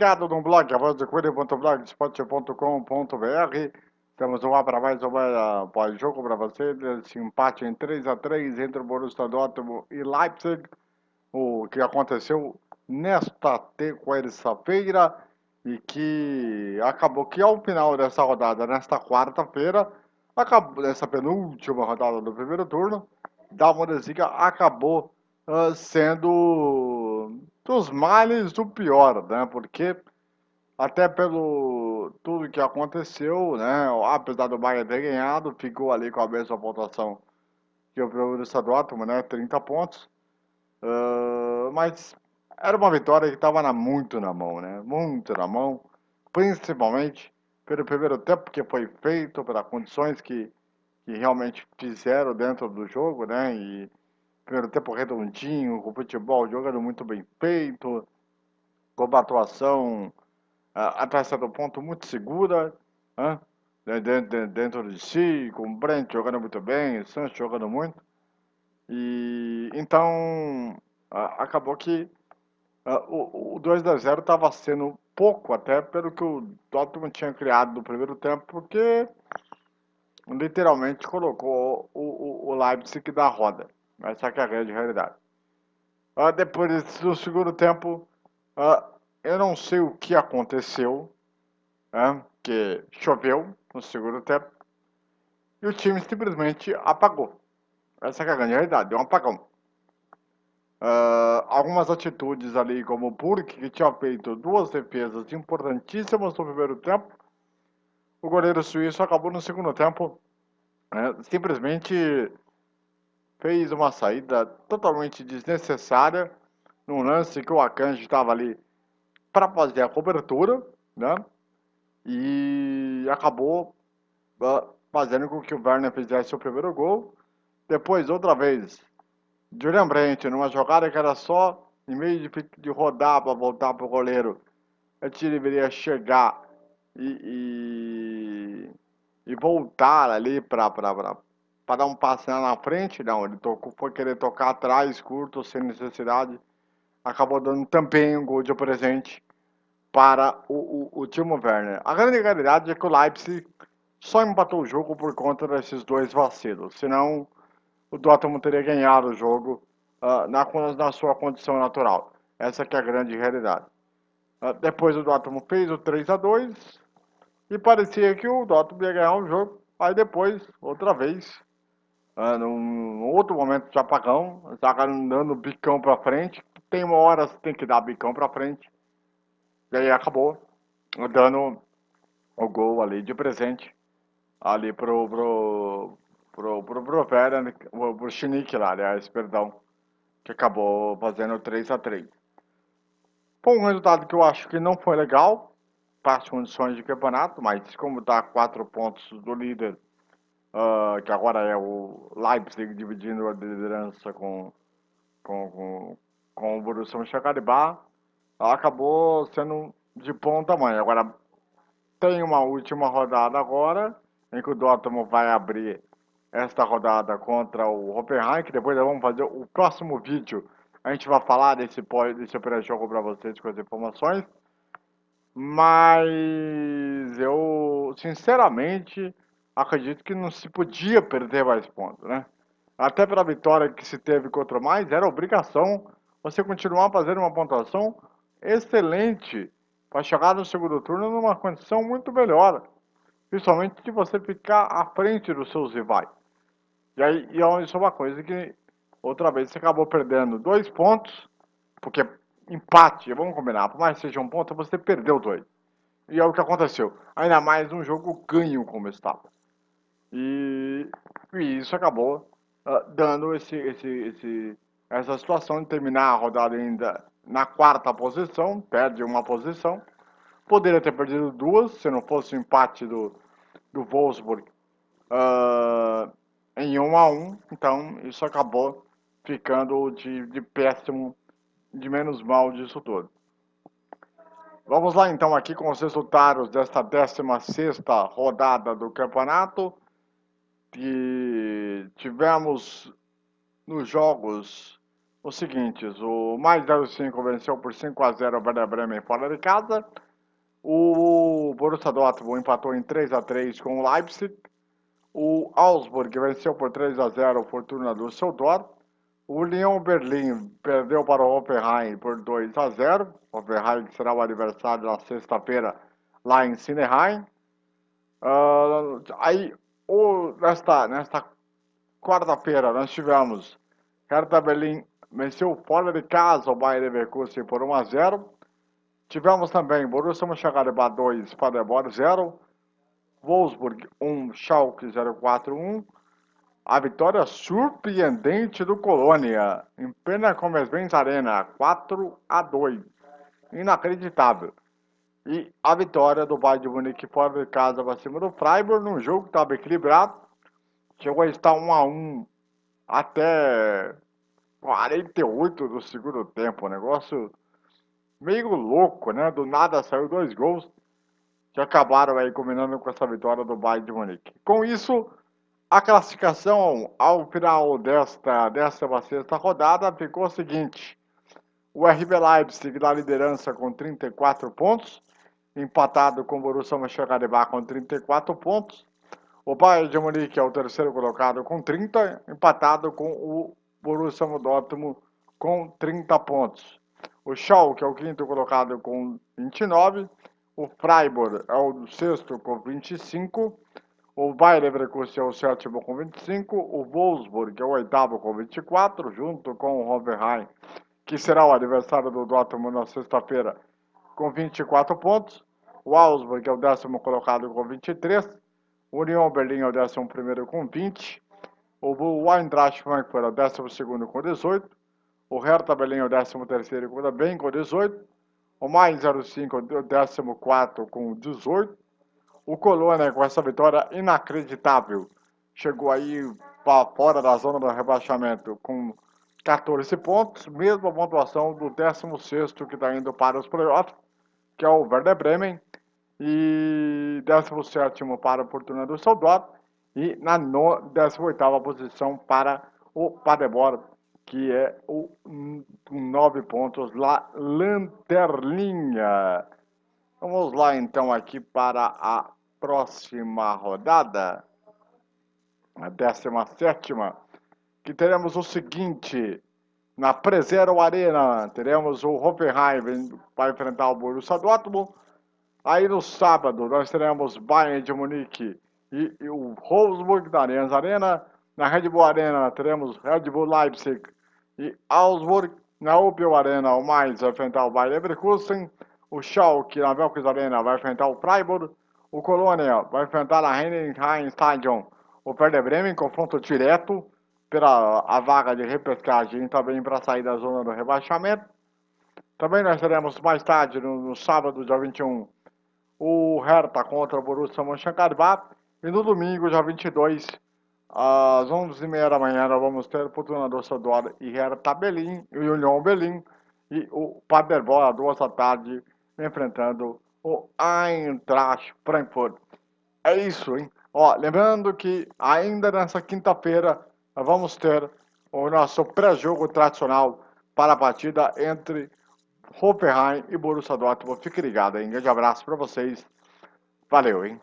Ligado no blog, avançocuide.blogspot.com.br, temos um para mais uma pós-jogo para você, desse empate em 3 a 3 entre o Borussia Dortmund e Leipzig, o que aconteceu nesta terça-feira e que acabou que ao final dessa rodada, nesta quarta-feira, acabou nessa penúltima rodada do primeiro turno, da Bundesliga acabou uh, sendo dos males do pior, né? Porque até pelo tudo que aconteceu, né? Apesar do Bayern ter ganhado, ficou ali com a mesma pontuação que o Borussia Dortmund, né? 30 pontos. Uh, mas era uma vitória que estava muito na mão, né? Muito na mão, principalmente pelo primeiro tempo que foi feito, pelas condições que, que realmente fizeram dentro do jogo, né? E primeiro tempo redondinho, com futebol jogando muito bem feito, com uma atuação até certo ponto muito segura, dentro, dentro de si, com o Brent jogando muito bem, o Santos jogando muito. E então acabou que o, o 2 a 0 estava sendo pouco até pelo que o Dortmund tinha criado no primeiro tempo, porque literalmente colocou o, o, o Leipzig da roda. Essa é a grande realidade. Uh, depois do segundo tempo, uh, eu não sei o que aconteceu, né, que choveu no segundo tempo, e o time simplesmente apagou. Essa é a grande realidade, deu um apagão. Uh, algumas atitudes ali, como o Burke, que tinha feito duas defesas importantíssimas no primeiro tempo, o goleiro suíço acabou no segundo tempo né, simplesmente fez uma saída totalmente desnecessária num lance que o Akanji estava ali para fazer a cobertura, né? E acabou uh, fazendo com que o Werner fizesse o primeiro gol. Depois, outra vez, Julian Brandt, numa jogada que era só, em vez de, de rodar para voltar para o goleiro, a gente deveria chegar e, e, e voltar ali para para dar um passe lá na frente, não, ele tocou, foi querer tocar atrás, curto, sem necessidade, acabou dando também um gol de presente para o, o, o Timo Werner. A grande realidade é que o Leipzig só empatou o jogo por conta desses dois vacilos, senão o Dortmund teria ganhado o jogo uh, na, na sua condição natural. Essa é a grande realidade. Uh, depois o Dortmund fez o 3 a 2 e parecia que o Dortmund ia ganhar o jogo. Aí depois, outra vez, uh, num outro momento de apagão, estava dando bicão para frente. Tem uma hora que tem que dar bicão para frente. E aí acabou dando o gol ali de presente ali pro, pro, pro, pro, pro Vera, pro, pro Chinique lá, aliás, perdão, que acabou fazendo 3 a 3 Foi um resultado que eu acho que não foi legal para as condições de campeonato, mas como dá 4 pontos do líder uh, que agora é o Leipzig dividindo a liderança com, com, com, com o Borussia Mönchengladbach, acabou sendo de bom tamanho. Agora, tem uma última rodada agora, em que o Dortmund vai abrir esta rodada contra o Hoffenheim, que depois nós vamos fazer o próximo vídeo. A gente vai falar desse, desse pré-jogo para vocês com as informações. Mas eu, sinceramente, acredito que não se podia perder mais pontos, né? Até pela vitória que se teve contra o mais, era obrigação você continuar fazendo uma pontuação excelente para chegar no segundo turno numa condição muito melhor. Principalmente de você ficar à frente dos seus rivais. E aí, e isso é uma coisa que outra vez você acabou perdendo dois pontos, porque empate, vamos combinar, por mais que seja um ponto, você perdeu dois. E é o que aconteceu. Ainda mais um jogo ganho como estava. E, e isso acabou uh, dando esse, esse, esse, essa situação de terminar a rodada ainda na quarta posição, perde uma posição. Poderia ter perdido duas, se não fosse o empate do, do Wolfsburg uh, em 1 um a 1 um, Então, isso acabou ficando de, de péssimo, de menos mal disso tudo. Vamos lá então aqui com os resultados desta 16ª rodada do campeonato que tivemos nos jogos os seguintes, o mais 05 venceu por 5 a 0 o Werder Bremen fora de casa, o Borussia Dortmund empatou em 3 a 3 com o Leipzig, o Augsburg venceu por 3 a 0 o Fortuna Düsseldorf, o Lyon Berlim perdeu para o Hoffenheim por 2 a 0, Hoffenheim que será o adversário na sexta-feira lá em Sineheim. Uh, aí, o, nesta, nesta quarta-feira nós tivemos Hertha Berlim venceu fora de casa o Bayern Leverkusen por 1 a 0. Tivemos também Borussia Mönchengladbach 2, Paderborn 0. Wolfsburg 1, Schalke 041. A vitória surpreendente do Colônia em plena Commerzbank Arena, 4 a 2. Inacreditável. E a vitória do Bayern de Munique fora de casa para cima do Freiburg, num jogo que estava equilibrado. Chegou a estar 1 a 1 até 48 do segundo tempo, negócio meio louco, né? Do nada saiu dois gols que acabaram aí combinando com essa vitória do Bayern de Munique. Com isso, a classificação ao final desta 16 rodada ficou o seguinte: o RB Leipzig na liderança com 34 pontos, empatado com o Borussia Mönchengladbach com 34 pontos. O Bayern de Munique é o terceiro colocado com 30, empatado com o Borussia Dortmund com 30 pontos. O Schalke é o quinto colocado com 29. O Freiburg é o sexto com 25. O Bayer Leverkusen é o sétimo com 25. O Wolfsburg é o oitavo com 24, junto com o Hoffenheim, que será o adversário do Dortmund na sexta-feira, com 24 pontos. O Augsburg é o décimo colocado com 23. O Union Berlim é o décimo primeiro com 20. O Eintracht Frankfurt é o 12 com 18. O Hertha Berlim é o 13 também com 18. O Mais 05 é o 14 com 18. O Colônia, com essa vitória inacreditável, chegou aí para fora da zona do rebaixamento com 14 pontos, mesma pontuação do 16 que está indo para os playoffs, que é o Werder Bremen, e 17 para o Fortuna do Soldado, e na 18ª posição para o Paderborn, que é o 9 pontos lá, lanterninha. Vamos lá então aqui para a próxima rodada, a 17 que teremos o seguinte, na Prezero Arena, teremos o Hoffenheim para enfrentar o Borussia Dortmund, aí no sábado nós teremos Bayern de Munique e, e o Wolfsburg da Allianz Arena. Na Red Bull Arena teremos Red Bull Leipzig e Augsburg. Na Opel Arena, o Mainz vai enfrentar o Bayer Leverkusen. O Schalke na Velkis Arena vai enfrentar o Freiburg. O Colônia vai enfrentar na Heidenheim Stadion o Werder Bremen, confronto direto pela a vaga de repescagem também para sair da zona do rebaixamento. Também nós teremos mais tarde, no, no sábado, dia 21, o Hertha contra o Borussia Mönchengladbach. E no domingo, dia 22, às 11h30 da manhã, nós vamos ter Fortuna Doçadora e Hertha Berlim, e o Union Berlim, e o Paderborn, às duas da tarde, enfrentando o Eintracht Frankfurt. É isso, hein? Ó, lembrando que ainda nessa quinta-feira, vamos ter o nosso pré-jogo tradicional para a partida entre Hoffenheim e Borussia Dortmund. Fique ligado, hein? Um grande abraço para vocês. Valeu, hein?